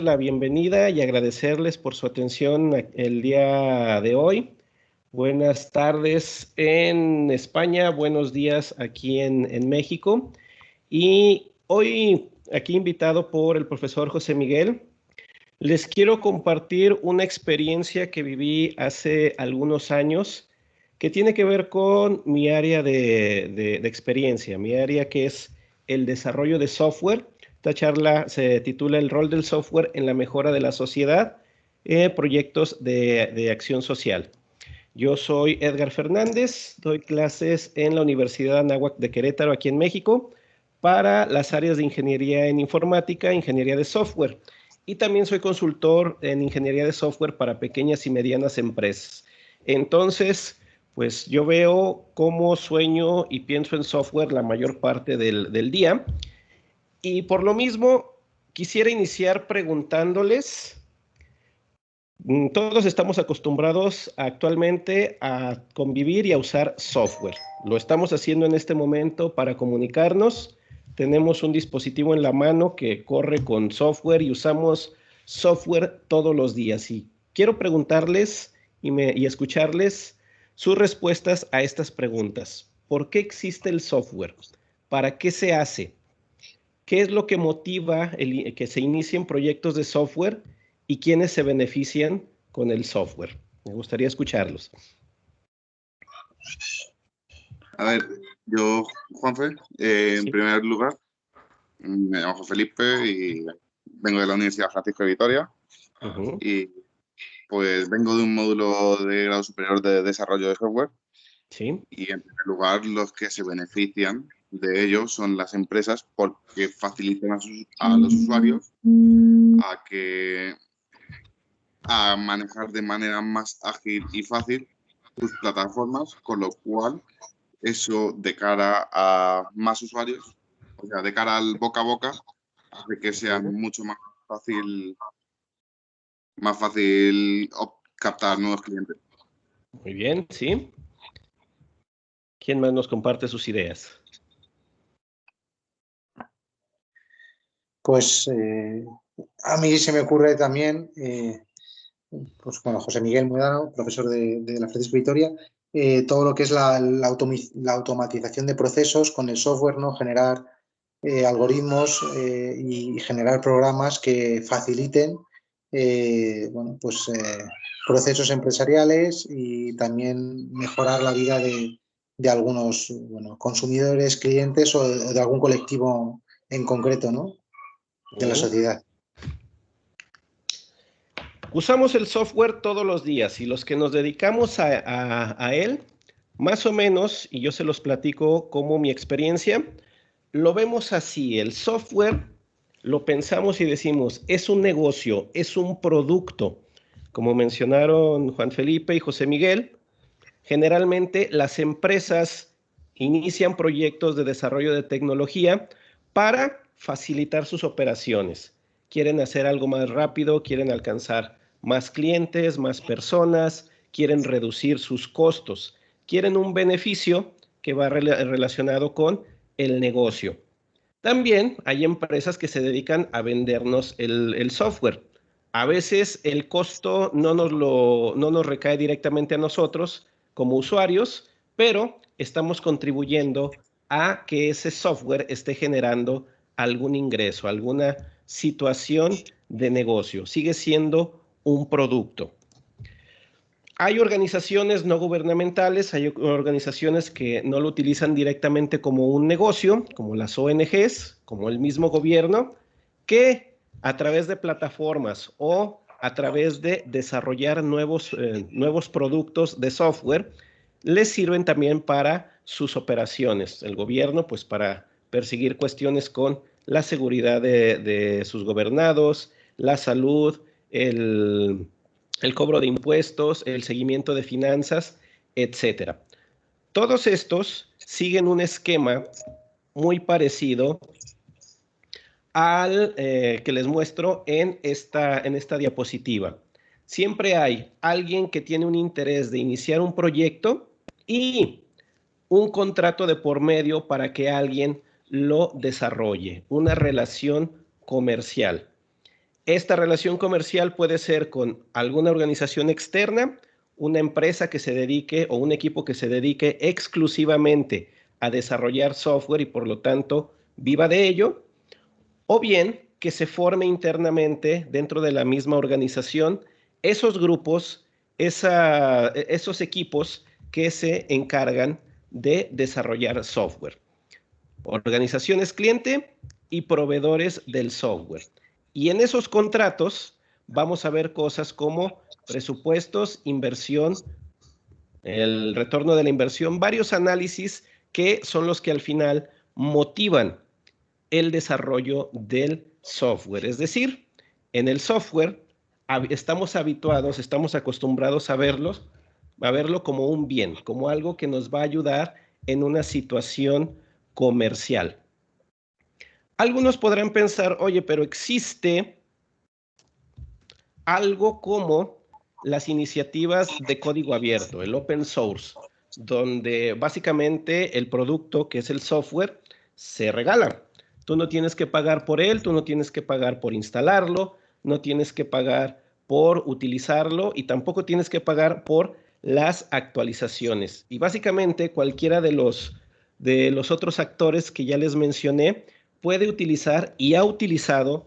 la bienvenida y agradecerles por su atención el día de hoy. Buenas tardes en España, buenos días aquí en, México. Y hoy aquí invitado por el profesor José Miguel, les quiero compartir una experiencia que viví hace algunos años que tiene que ver con mi área de experiencia, mi área que es el desarrollo de software esta charla se titula El rol del software en la mejora de la sociedad, eh, proyectos de, acción social. Yo soy Edgar Fernández, doy clases en la Universidad Anáhuac de Querétaro, aquí en México, para las áreas de ingeniería en informática, ingeniería de software. Y también soy consultor en ingeniería de software para pequeñas y medianas empresas. Entonces, pues yo veo cómo sueño y pienso en software la mayor parte del, del día. Y por lo mismo, quisiera iniciar preguntándoles, mm, todos estamos acostumbrados actualmente a convivir y a usar software. Lo estamos haciendo en este momento para comunicarnos. Tenemos un dispositivo en la mano que corre con software y usamos software todos los días. Y quiero preguntarles y, y escucharles sus respuestas a estas preguntas. ¿Por qué existe el software? ¿Para qué se hace? ¿Qué es lo que motiva que se inicien proyectos de software y quiénes se benefician con el software? Me gustaría escucharlos. A ver, yo, Juanfe, eh, en primer lugar, me llamo Felipe y vengo de la Universidad Francisco de Vitoria. Y pues vengo de un módulo de grado superior de desarrollo de software. Sí. Y en primer lugar, los que se benefician de ellos son las empresas porque facilitan a, los usuarios a que a manejar de manera más ágil y fácil sus plataformas, con lo cual eso de cara a más usuarios, o sea, de cara al boca a boca, hace que sea mucho más fácil más fácil captar nuevos clientes. Muy bien, sí. ¿Quién más nos comparte sus ideas? Pues eh, a mí se me ocurre también, eh, pues bueno, José Miguel Mudano, profesor de, la Francisco Vitoria, eh, todo lo que es la, automatización de procesos con el software, ¿no? generar algoritmos y generar programas que faciliten bueno, pues, procesos empresariales y también mejorar la vida de, algunos bueno, consumidores, clientes o de algún colectivo en concreto, ¿no? De la sociedad. Usamos el software todos los días y los que nos dedicamos a, él, más o menos, y yo se los platico como mi experiencia, lo vemos así, el software lo pensamos y decimos, es un negocio, es un producto. Como mencionaron Juan Felipe y José Miguel, generalmente las empresas inician proyectos de desarrollo de tecnología para facilitar sus operaciones. Quieren hacer algo más rápido, quieren alcanzar más clientes, más personas, quieren reducir sus costos, quieren un beneficio que va relacionado con el negocio. También hay empresas que se dedican a vendernos el, software. A veces el costo no nos, lo, no nos recae directamente a nosotros como usuarios, pero estamos contribuyendo a que ese software esté generando algún ingreso, alguna situación de negocio. Sigue siendo un producto. Hay organizaciones no gubernamentales, hay organizaciones que no lo utilizan directamente como un negocio, como las ONGs, como el mismo gobierno, que a través de plataformas o a través de desarrollar nuevos, eh, nuevos productos de software, les sirven también para sus operaciones. El gobierno, pues para perseguir cuestiones con la seguridad de, sus gobernados, la salud, el, cobro de impuestos, el seguimiento de finanzas, etc. Todos estos siguen un esquema muy parecido al eh, que les muestro en esta, en esta diapositiva. Siempre hay alguien que tiene un interés de iniciar un proyecto y un contrato de por medio para que alguien lo desarrolle, una relación comercial. Esta relación comercial puede ser con alguna organización externa, una empresa que se dedique o un equipo que se dedique exclusivamente a desarrollar software y por lo tanto viva de ello, o bien que se forme internamente dentro de la misma organización esos grupos, esos equipos que se encargan de desarrollar software. Organizaciones cliente y proveedores del software. Y en esos contratos vamos a ver cosas como presupuestos, inversión, el retorno de la inversión, varios análisis que son los que al final motivan el desarrollo del software. Es decir, en el software estamos habituados, estamos acostumbrados a verlos, a verlo como un bien, como algo que nos va a ayudar en una situación comercial. Algunos podrán pensar, oye, pero existe algo como las iniciativas de código abierto, el open source, donde básicamente el producto, que es el software, se regala. Tú no tienes que pagar por él, tú no tienes que pagar por instalarlo, no tienes que pagar por utilizarlo y tampoco tienes que pagar por las actualizaciones. Y básicamente cualquiera de los, de los otros actores que ya les mencioné puede utilizar y ha utilizado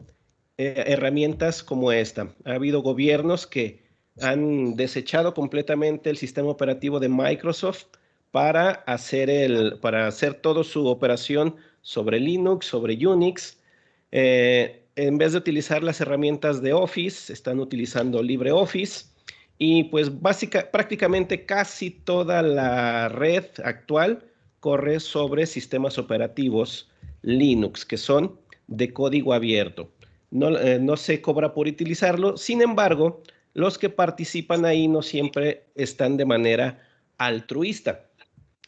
eh, herramientas como esta. Ha habido gobiernos que han desechado completamente el sistema operativo de Microsoft para hacer, el, para hacer toda su operación sobre Linux, sobre Unix. Eh, en vez de utilizar las herramientas de Office, están utilizando LibreOffice y pues básica, prácticamente casi toda la red actual corre sobre sistemas operativos Linux, que son de código abierto. No, eh, no se cobra por utilizarlo, sin embargo, los que participan ahí no siempre están de manera altruista.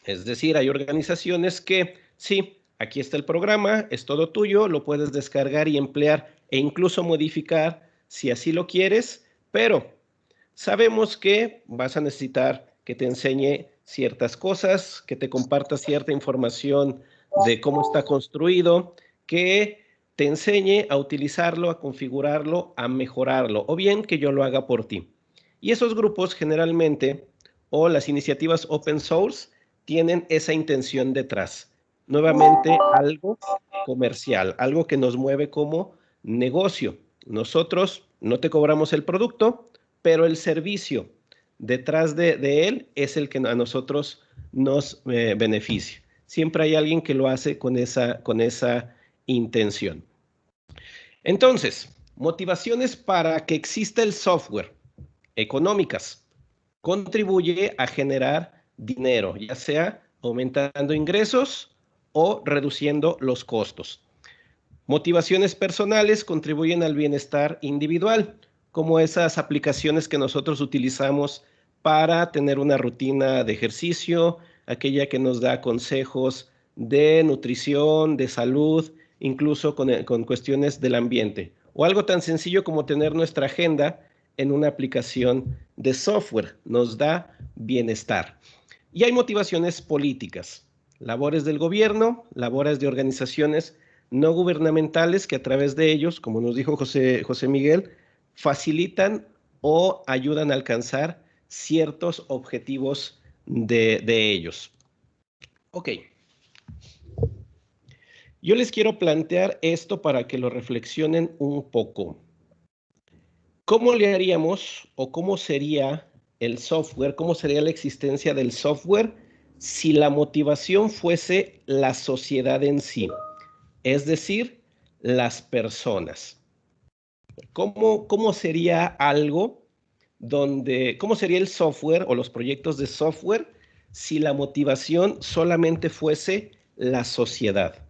Es decir, hay organizaciones que sí, aquí está el programa, es todo tuyo, lo puedes descargar y emplear e incluso modificar si así lo quieres, pero sabemos que vas a necesitar que te enseñe ciertas cosas, que te comparta cierta información de cómo está construido, que te enseñe a utilizarlo, a configurarlo, a mejorarlo, o bien que yo lo haga por ti. Y esos grupos generalmente, o las iniciativas open source, tienen esa intención detrás. Nuevamente, algo comercial, algo que nos mueve como negocio. Nosotros no te cobramos el producto, pero el servicio detrás de, él es el que a nosotros nos eh, beneficia. Siempre hay alguien que lo hace con esa, con esa intención. Entonces, motivaciones para que exista el software económicas. Contribuye a generar dinero, ya sea aumentando ingresos o reduciendo los costos. Motivaciones personales contribuyen al bienestar individual, como esas aplicaciones que nosotros utilizamos para tener una rutina de ejercicio, aquella que nos da consejos de nutrición, de salud, incluso con, con, cuestiones del ambiente. O algo tan sencillo como tener nuestra agenda en una aplicación de software. Nos da bienestar. Y hay motivaciones políticas, labores del gobierno, labores de organizaciones no gubernamentales que a través de ellos, como nos dijo José, José Miguel, facilitan o ayudan a alcanzar ciertos objetivos de, ellos. Ok. Yo les quiero plantear esto para que lo reflexionen un poco. ¿Cómo le haríamos o cómo sería el software, cómo sería la existencia del software si la motivación fuese la sociedad en sí? Es decir, las personas. ¿Cómo, cómo sería algo donde, cómo sería el software o los proyectos de software si la motivación solamente fuese la sociedad.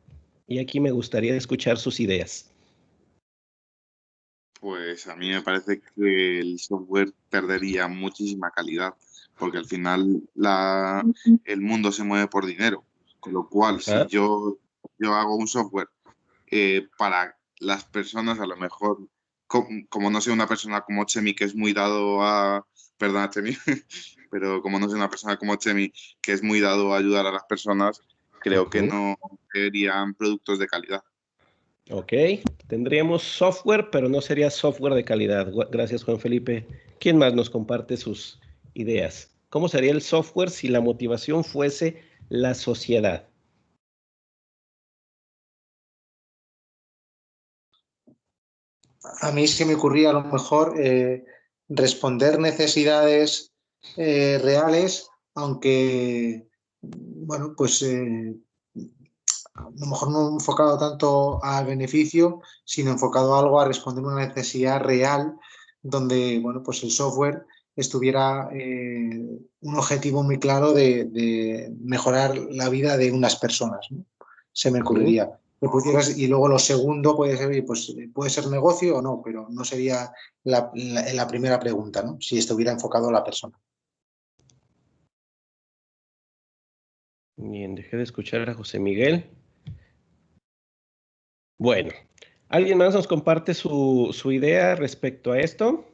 Y aquí me gustaría escuchar sus ideas. Pues a mí me parece que el software perdería muchísima calidad, porque al final la, el mundo se mueve por dinero. Con lo cual, si yo, yo hago un software eh, para las personas, a lo mejor como, no sé, una persona como Chemi que es muy dado a, perdona Chemi, pero como no sé, una persona como Chemi que es muy dado a ayudar a las personas, creo que no serían productos de calidad. Ok, Tendríamos software, pero no sería software de calidad. Gracias, Juan Felipe. ¿Quién más nos comparte sus ideas? ¿Cómo sería el software si la motivación fuese la sociedad? A mí se me ocurría a lo mejor eh, responder necesidades eh, reales, aunque, bueno, pues eh, a lo mejor no enfocado tanto al beneficio, sino enfocado a algo a responder una necesidad real donde, bueno, pues el software estuviera un objetivo muy claro de, mejorar la vida de unas personas. Se me ocurriría. Y luego lo segundo puede ser, pues puede ser negocio o no, pero no sería la, la primera pregunta, ¿no? si estuviera enfocado a la persona. Bien, dejé de escuchar a José Miguel. Bueno, ¿alguien más nos comparte su, su idea respecto a esto?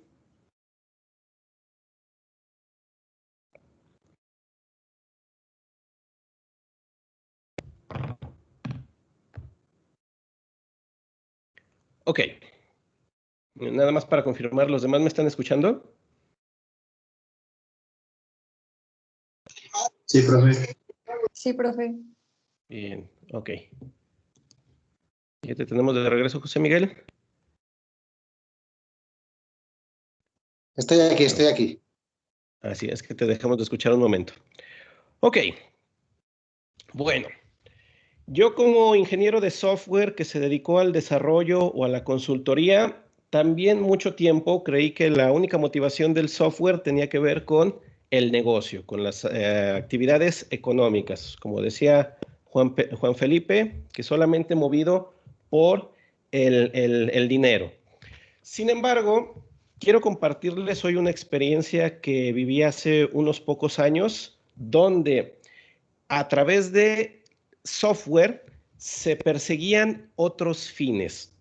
Ok. Nada más para confirmar, ¿los demás me están escuchando? Sí, profe. Sí, profe. Bien, ok. Ya te tenemos de regreso, José Miguel. Estoy aquí, estoy aquí. Así es que te dejamos de escuchar un momento. Ok. Bueno, yo como ingeniero de software que se dedicó al desarrollo o a la consultoría, también mucho tiempo creí que la única motivación del software tenía que ver con el negocio, con las eh, actividades económicas. Como decía Juan, Juan Felipe, que solamente movido por el, dinero. Sin embargo, quiero compartirles hoy una experiencia que viví hace unos pocos años, donde a través de software se perseguían otros fines.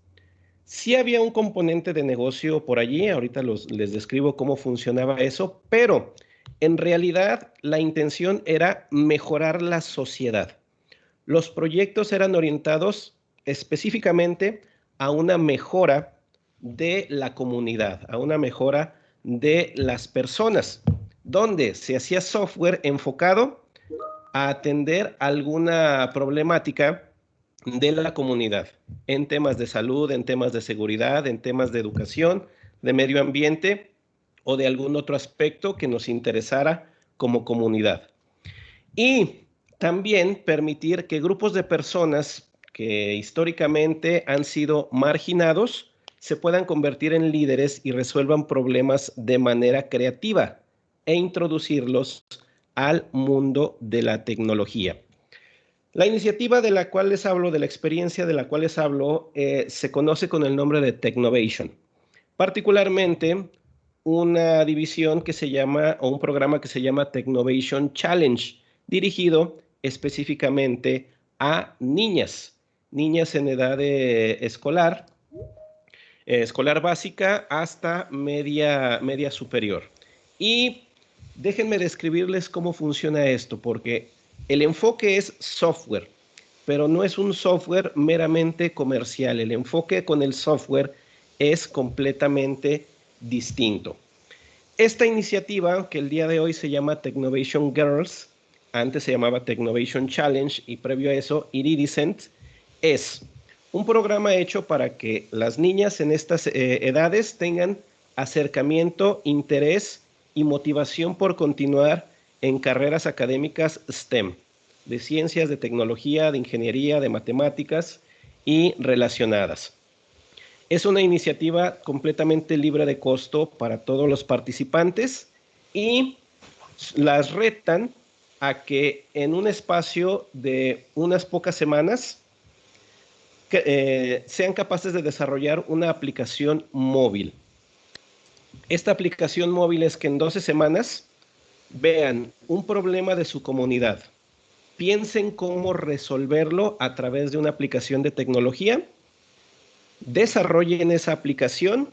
Sí había un componente de negocio por allí, ahorita les describo cómo funcionaba eso, pero en realidad la intención era mejorar la sociedad. Los proyectos eran orientados específicamente a una mejora de la comunidad, a una mejora de las personas, donde se hacía software enfocado a atender alguna problemática de la comunidad en temas de salud, en temas de seguridad, en temas de educación, de medio ambiente o de algún otro aspecto que nos interesara como comunidad. Y también permitir que grupos de personas que históricamente han sido marginados se puedan convertir en líderes y resuelvan problemas de manera creativa e introducirlos al mundo de la tecnología. La iniciativa de la cual les hablo, de la experiencia de la cual les hablo, eh, se conoce con el nombre de Technovation. Particularmente una división que se llama, o un programa que se llama Technovation Challenge, dirigido específicamente a niñas niñas en edad escolar, eh, escolar básica hasta media, media superior. Y déjenme describirles cómo funciona esto, porque el enfoque es software, pero no es un software meramente comercial. El enfoque con el software es completamente distinto. Esta iniciativa, que el día de hoy se llama Technovation Girls, antes se llamaba Technovation Challenge y previo a eso Iridescent, es un programa hecho para que las niñas en estas eh, edades tengan acercamiento, interés y motivación por continuar en carreras académicas STEM, de ciencias, de tecnología, de ingeniería, de matemáticas y relacionadas. Es una iniciativa completamente libre de costo para todos los participantes y las retan a que en un espacio de unas pocas semanas eh, sean capaces de desarrollar una aplicación móvil. Esta aplicación móvil es que en 12 semanas vean un problema de su comunidad, piensen cómo resolverlo a través de una aplicación de tecnología, desarrollen esa aplicación,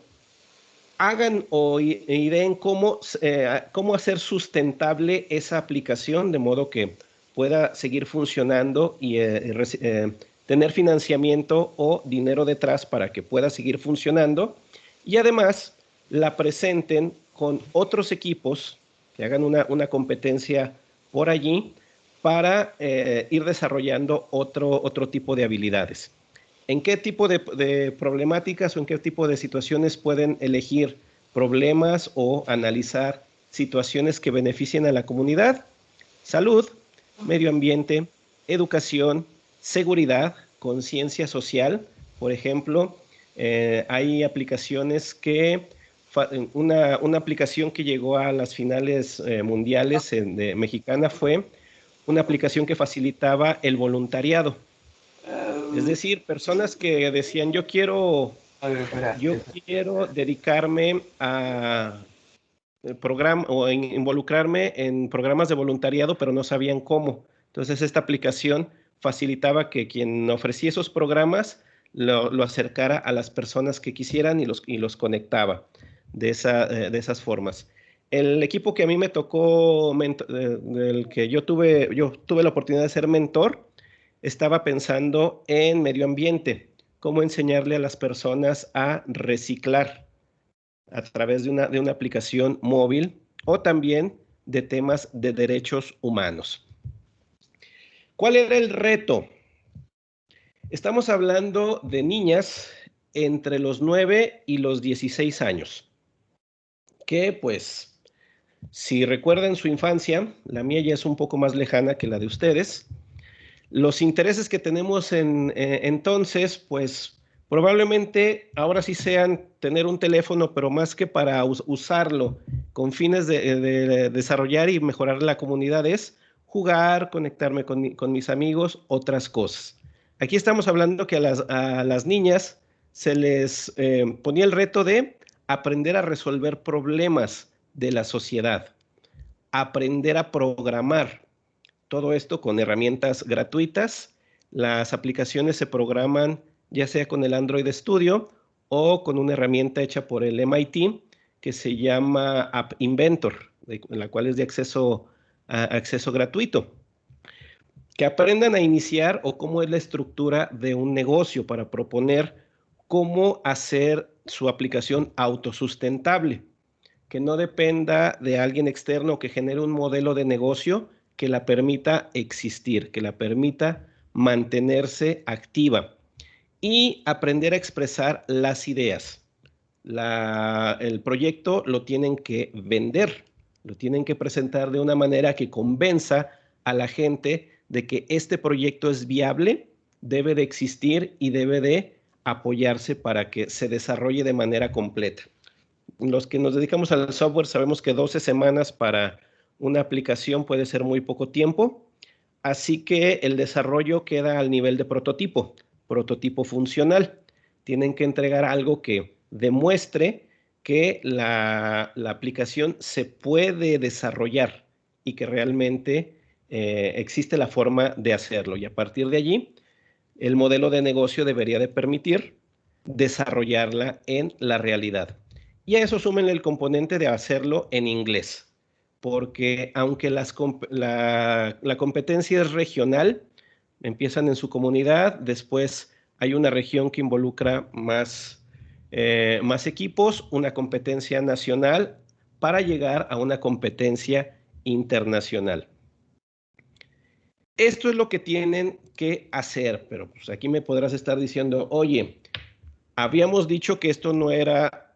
hagan o ideen cómo, eh, cómo hacer sustentable esa aplicación de modo que pueda seguir funcionando y eh, tener financiamiento o dinero detrás para que pueda seguir funcionando. Y además la presenten con otros equipos que hagan una, competencia por allí para eh, ir desarrollando otro, otro tipo de habilidades. ¿En qué tipo de, problemáticas o en qué tipo de situaciones pueden elegir problemas o analizar situaciones que beneficien a la comunidad? Salud, medio ambiente, educación, seguridad, conciencia social. Por ejemplo, eh, hay aplicaciones que, una, aplicación que llegó a las finales eh, mundiales de mexicana fue una aplicación que facilitaba el voluntariado. Es decir, personas que decían, yo quiero, yo quiero dedicarme a programa o involucrarme en programas de voluntariado, pero no sabían cómo. Entonces, esta aplicación facilitaba que quien ofrecía esos programas lo, acercara a las personas que quisieran y los, y los conectaba eh, de esas formas. El equipo que a mí me tocó, del que yo tuve, yo tuve la oportunidad de ser mentor, estaba pensando en medio ambiente, cómo enseñarle a las personas a reciclar a través de una, de una aplicación móvil o también de temas de derechos humanos. ¿Cuál era el reto? Estamos hablando de niñas entre los 9 y los 16 años, que pues, si recuerdan su infancia, la mía ya es un poco más lejana que la de ustedes, los intereses que tenemos en, eh, entonces, pues probablemente ahora sí sean tener un teléfono, pero más que para usarlo con fines de, desarrollar y mejorar la comunidad es jugar, conectarme con, mis amigos, otras cosas. Aquí estamos hablando que a las, niñas se les eh, ponía el reto de aprender a resolver problemas de la sociedad, aprender a programar. Todo esto con herramientas gratuitas. Las aplicaciones se programan ya sea con el Android Studio o con una herramienta hecha por el MIT que se llama App Inventor, la cual es de acceso acceso gratuito. Que aprendan a iniciar o cómo es la estructura de un negocio para proponer cómo hacer su aplicación autosustentable, que no dependa de alguien externo que genere un modelo de negocio que la permita existir, que la permita mantenerse activa y aprender a expresar las ideas. el proyecto lo tienen que vender, lo tienen que presentar de una manera que convenza a la gente de que este proyecto es viable, debe de existir y debe de apoyarse para que se desarrolle de manera completa. Los que nos dedicamos al software sabemos que 12 semanas para una aplicación puede ser muy poco tiempo, así que el desarrollo queda al nivel de prototipo, prototipo funcional. Tienen que entregar algo que demuestre que la, aplicación se puede desarrollar y que realmente eh, existe la forma de hacerlo. Y a partir de allí, el modelo de negocio debería de permitir desarrollarla en la realidad. Y a eso sumen el componente de hacerlo en inglés, porque aunque la, competencia es regional, empiezan en su comunidad, después hay una región que involucra más eh, más equipos, una competencia nacional para llegar a una competencia internacional. Esto es lo que tienen que hacer, pero pues aquí me podrás estar diciendo, oye, habíamos dicho que esto no era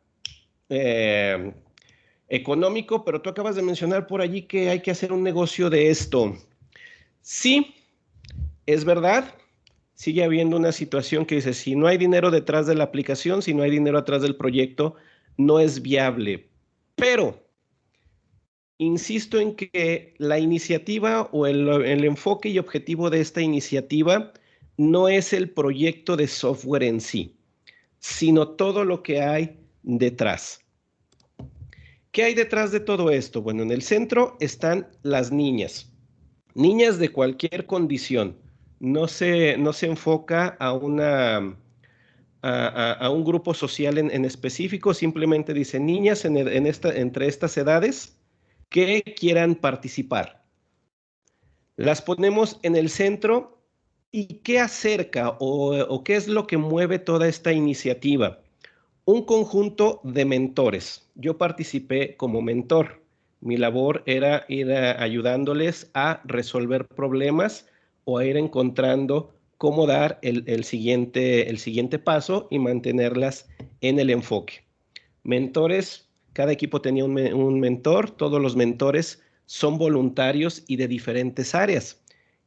eh, económico, pero tú acabas de mencionar por allí que hay que hacer un negocio de esto. Sí, es verdad, sigue habiendo una situación que dice, si no hay dinero detrás de la aplicación, si no hay dinero atrás del proyecto, no es viable. Pero, insisto en que la iniciativa o el, enfoque y objetivo de esta iniciativa no es el proyecto de software en sí, sino todo lo que hay detrás. ¿Qué hay detrás de todo esto? Bueno, en el centro están las niñas, niñas de cualquier condición, no se, no se enfoca a, una, a, un grupo social en, específico, simplemente dice niñas en, esta, entre estas edades que quieran participar. Las ponemos en el centro ¿Y qué acerca o, qué es lo que mueve toda esta iniciativa? Un conjunto de mentores. Yo participé como mentor. Mi labor era ir ayudándoles a resolver problemas o a ir encontrando cómo dar el, siguiente, el siguiente paso y mantenerlas en el enfoque. Mentores, cada equipo tenía un, mentor, todos los mentores son voluntarios y de diferentes áreas.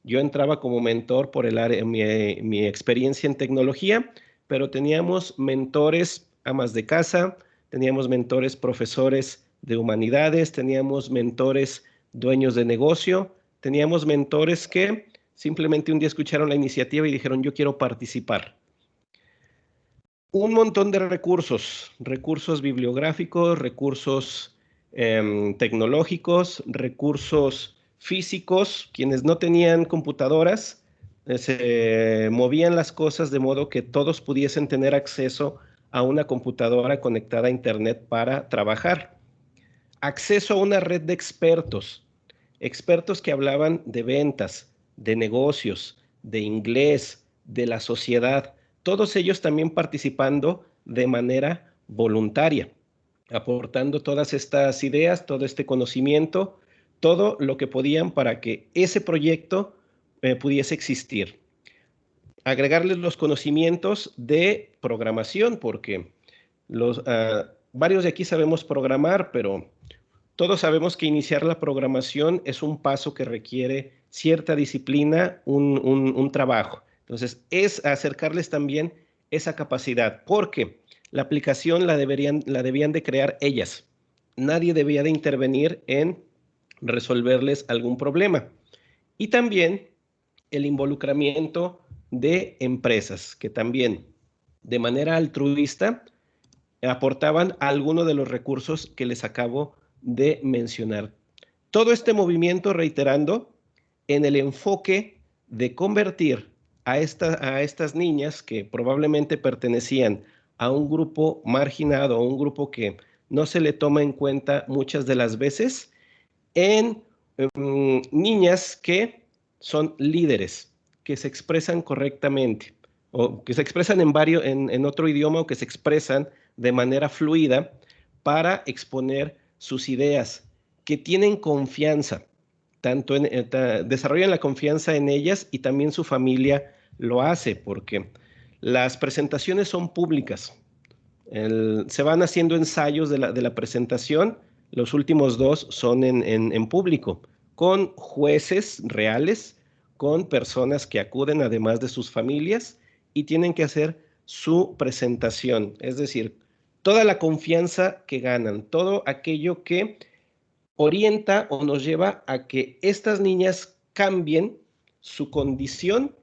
Yo entraba como mentor por el área, mi, mi experiencia en tecnología, pero teníamos mentores amas de casa, teníamos mentores profesores de humanidades, teníamos mentores dueños de negocio, teníamos mentores que Simplemente un día escucharon la iniciativa y dijeron, yo quiero participar. Un montón de recursos, recursos bibliográficos, recursos em, tecnológicos, recursos físicos, quienes no tenían computadoras, eh, se movían las cosas de modo que todos pudiesen tener acceso a una computadora conectada a Internet para trabajar. Acceso a una red de expertos, expertos que hablaban de ventas, de negocios, de inglés, de la sociedad, todos ellos también participando de manera voluntaria, aportando todas estas ideas, todo este conocimiento, todo lo que podían para que ese proyecto eh, pudiese existir. Agregarles los conocimientos de programación, porque los, ah, varios de aquí sabemos programar, pero todos sabemos que iniciar la programación es un paso que requiere cierta disciplina, un, trabajo. Entonces, es acercarles también esa capacidad, porque la aplicación la, deberían, la debían de crear ellas. Nadie debía de intervenir en resolverles algún problema. Y también el involucramiento de empresas que también de manera altruista aportaban algunos de los recursos que les acabo de mencionar. Todo este movimiento, reiterando, en el enfoque de convertir a, a estas niñas que probablemente pertenecían a un grupo marginado, a un grupo que no se le toma en cuenta muchas de las veces, en em, niñas que son líderes, que se expresan correctamente, o que se expresan en, varios, en, otro idioma o que se expresan de manera fluida para exponer sus ideas, que tienen confianza, tanto en, eh, desarrollan la confianza en ellas y también su familia lo hace, porque las presentaciones son públicas. se van haciendo ensayos de la, presentación, los últimos dos son en, en público, con jueces reales, con personas que acuden además de sus familias y tienen que hacer su presentación, es decir, toda la confianza que ganan, todo aquello que orienta o nos lleva a que estas niñas cambien su condición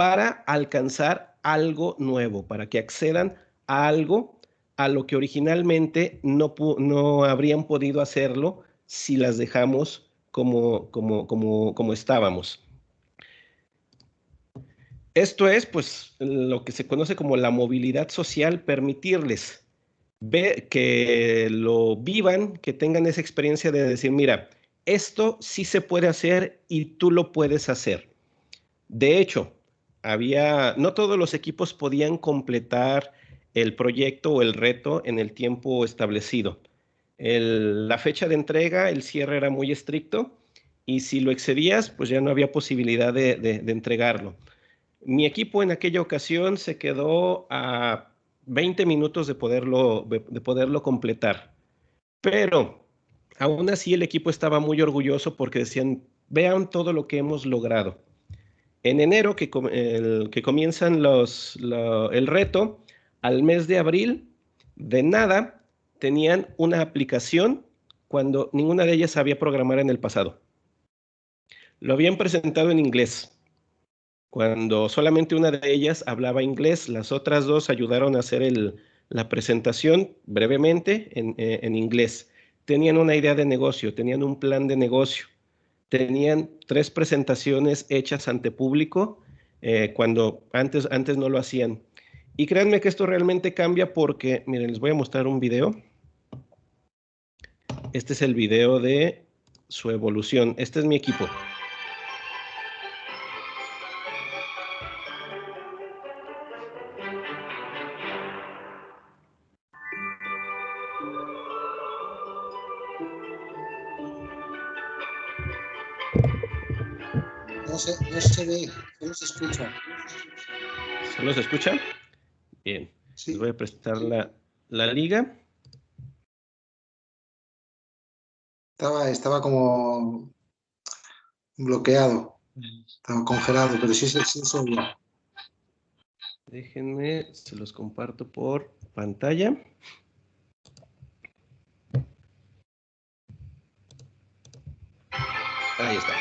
para alcanzar algo nuevo, para que accedan a algo a lo que originalmente no, no habrían podido hacerlo si las dejamos como, como, como, como estábamos. Esto es, pues, lo que se conoce como la movilidad social, permitirles que lo vivan, que tengan esa experiencia de decir, mira, esto sí se puede hacer y tú lo puedes hacer. De hecho, no todos los equipos podían completar el proyecto o el reto en el tiempo establecido. la fecha de entrega, el cierre era muy estricto y si lo excedías, pues ya no había posibilidad de entregarlo. Mi equipo en aquella ocasión se quedó a 20 minutos de poderlo, de poderlo completar. Pero aún así el equipo estaba muy orgulloso porque decían, vean todo lo que hemos logrado. En enero, que, el, comienzan los, el reto, al mes de abril, de nada, tenían una aplicación cuando ninguna de ellas sabía programar en el pasado. Lo habían presentado en inglés cuando solamente una de ellas hablaba inglés, las otras dos ayudaron a hacer la presentación brevemente eh, en, inglés. Tenían una idea de negocio, tenían un plan de negocio, tenían tres presentaciones hechas ante público eh, cuando antes, antes no lo hacían. Y créanme que esto realmente cambia porque, miren, les voy a mostrar un video. Este es el video de su evolución. Este es mi equipo. No se, se ve, solo se escucha. ¿Solo se escucha? Bien. Les voy a prestar la, la liga. Estaba, estaba como bloqueado, estaba congelado, pero sí, sí, sí, sí. Déjenme, se los comparto por pantalla. Ahí está.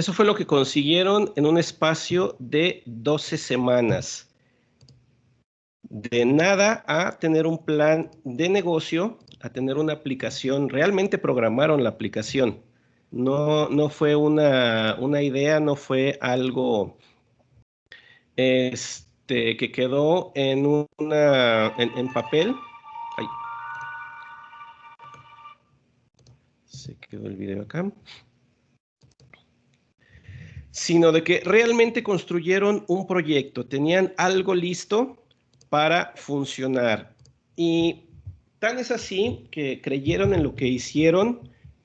Eso fue lo que consiguieron en un espacio de 12 semanas. De nada a tener un plan de negocio, a tener una aplicación. Realmente programaron la aplicación. No, no fue una, idea, no fue algo este, que quedó en, una, en, papel. Se quedó el video acá sino de que realmente construyeron un proyecto, tenían algo listo para funcionar. Y tan es así que creyeron en lo que hicieron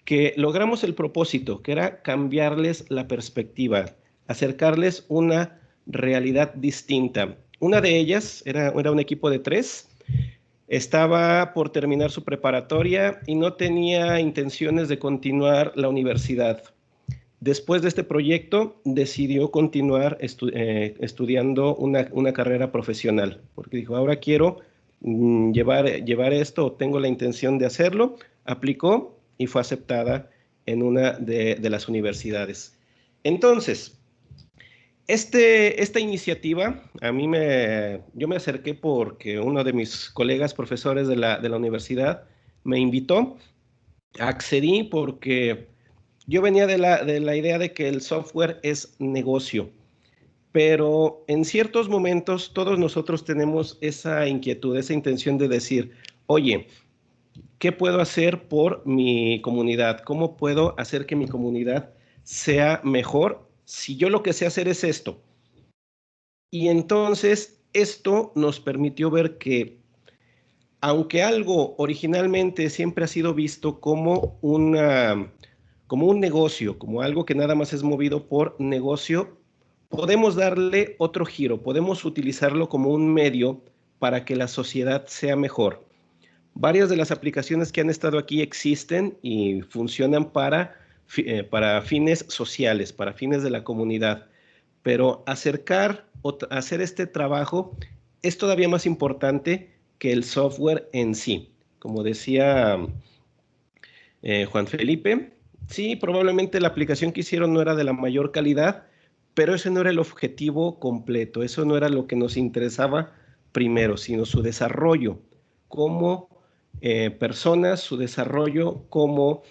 que logramos el propósito, que era cambiarles la perspectiva, acercarles una realidad distinta. Una de ellas era, era un equipo de tres, estaba por terminar su preparatoria y no tenía intenciones de continuar la universidad Después de este proyecto, decidió continuar eh, estudiando una, carrera profesional, porque dijo, ahora quiero mm, llevar, llevar esto, tengo la intención de hacerlo, aplicó y fue aceptada en una de, las universidades. Entonces, este, esta iniciativa, a mí me, yo me acerqué porque uno de mis colegas profesores de la, de la universidad me invitó, accedí porque yo venía de la, de la idea de que el software es negocio, pero en ciertos momentos todos nosotros tenemos esa inquietud, esa intención de decir, oye, ¿qué puedo hacer por mi comunidad? ¿Cómo puedo hacer que mi comunidad sea mejor si yo lo que sé hacer es esto? Y entonces esto nos permitió ver que aunque algo originalmente siempre ha sido visto como una como un negocio, como algo que nada más es movido por negocio, podemos darle otro giro, podemos utilizarlo como un medio para que la sociedad sea mejor. Varias de las aplicaciones que han estado aquí existen y funcionan para, eh, para fines sociales, para fines de la comunidad, pero acercar o hacer este trabajo es todavía más importante que el software en sí. Como decía eh, Juan Felipe, Sí, probablemente la aplicación que hicieron no era de la mayor calidad, pero ese no era el objetivo completo, eso no era lo que nos interesaba primero, sino su desarrollo como eh, personas, su desarrollo como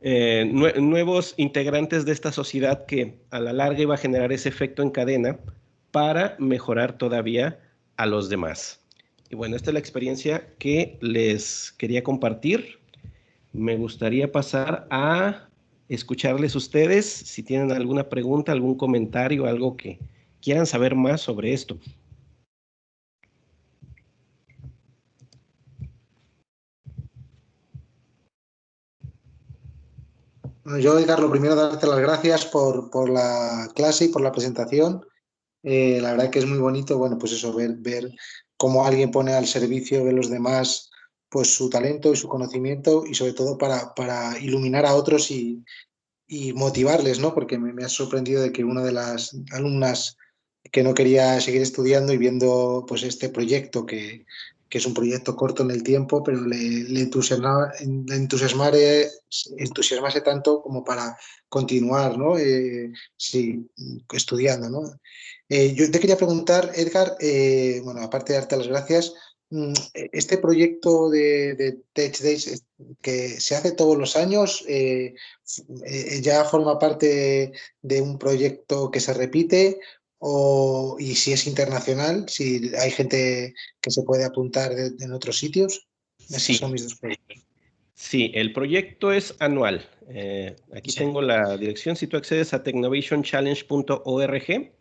eh, nuevos integrantes de esta sociedad que a la larga iba a generar ese efecto en cadena para mejorar todavía a los demás. Y bueno, esta es la experiencia que les quería compartir me gustaría pasar a escucharles ustedes si tienen alguna pregunta, algún comentario, algo que quieran saber más sobre esto. Yo, Edgar, lo primero darte las gracias por, la clase y por la presentación. Eh, la verdad que es muy bonito, bueno, pues eso, ver, ver cómo alguien pone al servicio de los demás pues su talento y su conocimiento y sobre todo para, iluminar a otros y, y motivarles, ¿no? Porque me, ha sorprendido de que una de las alumnas que no quería seguir estudiando y viendo pues este proyecto que, que es un proyecto corto en el tiempo, pero le, le, entusiasmase tanto como para continuar ¿no? Eh, sí, estudiando. ¿no? Eh, yo te quería preguntar, Edgar, eh, bueno, aparte de darte las gracias, este proyecto de, de Tech Days que se hace todos los años, ¿ya forma parte de un proyecto que se repite o, y si es internacional, si hay gente que se puede apuntar en otros sitios. sí. son mis dos Sí, el proyecto es anual. Eh, aquí tengo la dirección. Si tú accedes a technovationchallenge.org,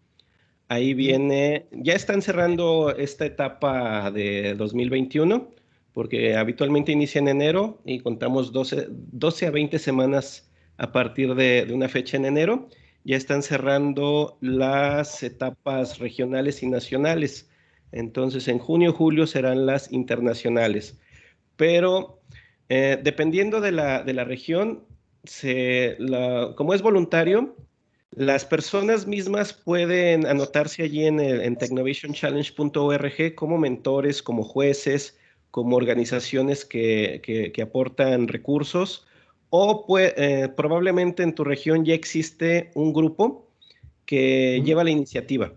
ahí viene, ya están cerrando esta etapa de 2021, porque habitualmente inicia en enero y contamos 12, 12 a 20 semanas a partir de, de una fecha en enero ya están cerrando las etapas regionales y nacionales. Entonces, en junio, julio serán las internacionales. Pero eh, dependiendo de la, de la región, se, como es voluntario, las personas mismas pueden anotarse allí en, en technovationchallenge.org como mentores, como jueces, como organizaciones que, que, que aportan recursos. O pues, probablemente en tu región ya existe un grupo que lleva la iniciativa.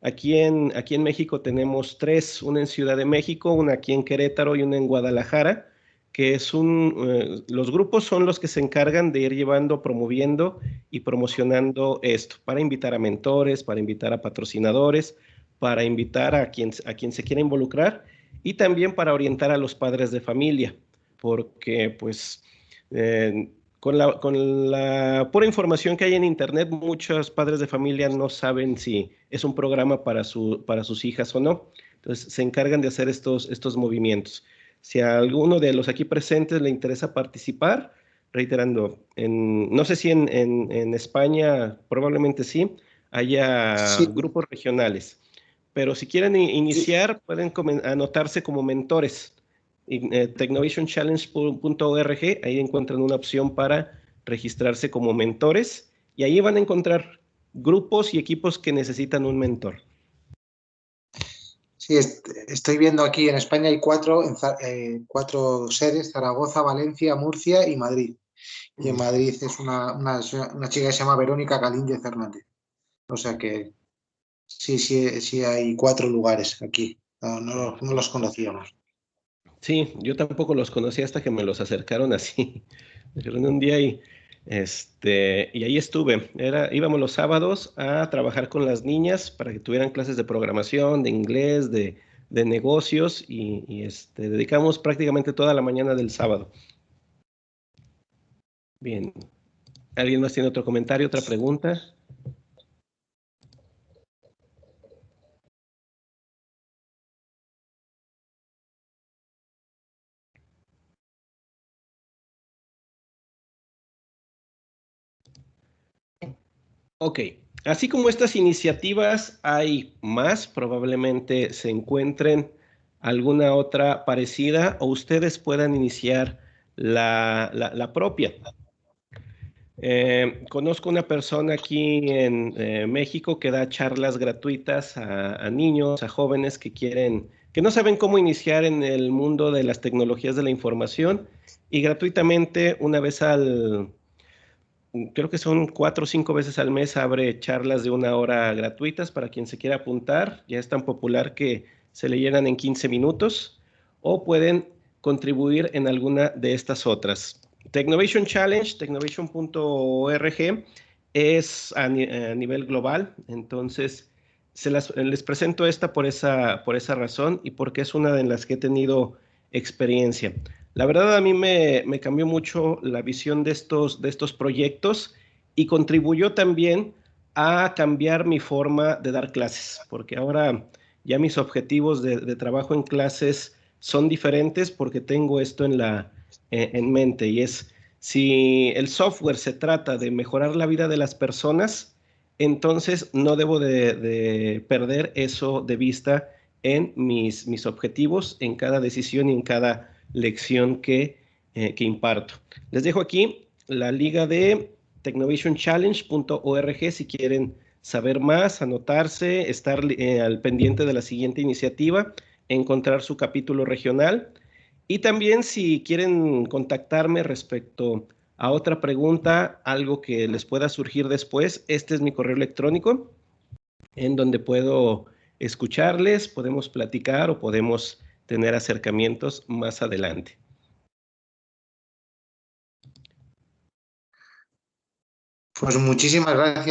Aquí en, aquí en México tenemos tres, una en Ciudad de México, una aquí en Querétaro y una en Guadalajara, que es un, eh, los grupos son los que se encargan de ir llevando, promoviendo y promocionando esto, para invitar a mentores, para invitar a patrocinadores, para invitar a quien, a quien se quiera involucrar y también para orientar a los padres de familia, porque pues eh, con, la, con la pura información que hay en Internet, muchos padres de familia no saben si es un programa para, su, para sus hijas o no. Entonces, se encargan de hacer estos, estos movimientos. Si a alguno de los aquí presentes le interesa participar, reiterando, en, no sé si en, en, España, probablemente sí, haya grupos regionales. Pero si quieren iniciar, pueden anotarse como mentores eh, technovationchallenge.org, ahí encuentran una opción para registrarse como mentores y ahí van a encontrar grupos y equipos que necesitan un mentor. Sí, estoy viendo aquí en España hay cuatro, eh, cuatro sedes, Zaragoza, Valencia, Murcia y Madrid. Y en Madrid es una, una, chica que se llama Verónica Galíndez Hernández. O sea que sí, sí, sí hay cuatro lugares aquí. no los conocíamos. Sí, yo tampoco los conocí hasta que me los acercaron así. Me un día y, este, y ahí estuve. Era, íbamos los sábados a trabajar con las niñas para que tuvieran clases de programación, de inglés, de, negocios y, y este, dedicamos prácticamente toda la mañana del sábado. Bien. ¿Alguien más tiene otro comentario, otra pregunta? Ok, así como estas iniciativas, hay más, probablemente se encuentren alguna otra parecida o ustedes puedan iniciar la, propia. Eh, conozco una persona aquí en eh, México que da charlas gratuitas a, niños, a jóvenes que quieren, que no saben cómo iniciar en el mundo de las tecnologías de la información y gratuitamente una vez al, creo que son cuatro o cinco veces al mes, abre charlas de una hora gratuitas para quien se quiera apuntar. Ya es tan popular que se le llenan en 15 minutos o pueden contribuir en alguna de estas otras. Technovation Challenge, technovation.org, es a, nivel global, entonces se les presento esta por esa, por esa razón y porque es una de las que he tenido experiencia. La verdad a mí me, cambió mucho la visión de estos, de estos proyectos y contribuyó también a cambiar mi forma de dar clases, porque ahora ya mis objetivos de, trabajo en clases son diferentes porque tengo esto en, la, en, mente y es si el software se trata de mejorar la vida de las personas, entonces no debo de, perder eso de vista en mis, mis objetivos, en cada decisión y en cada lección que, eh, que imparto. Les dejo aquí la liga de technovationchallenge.org si quieren saber más, anotarse, estar eh, al pendiente de la siguiente iniciativa, encontrar su capítulo regional. Y también si quieren contactarme respecto a otra pregunta, algo que les pueda surgir después, este es mi correo electrónico en donde puedo escucharles, podemos platicar o podemos tener acercamientos más adelante. Pues muchísimas gracias.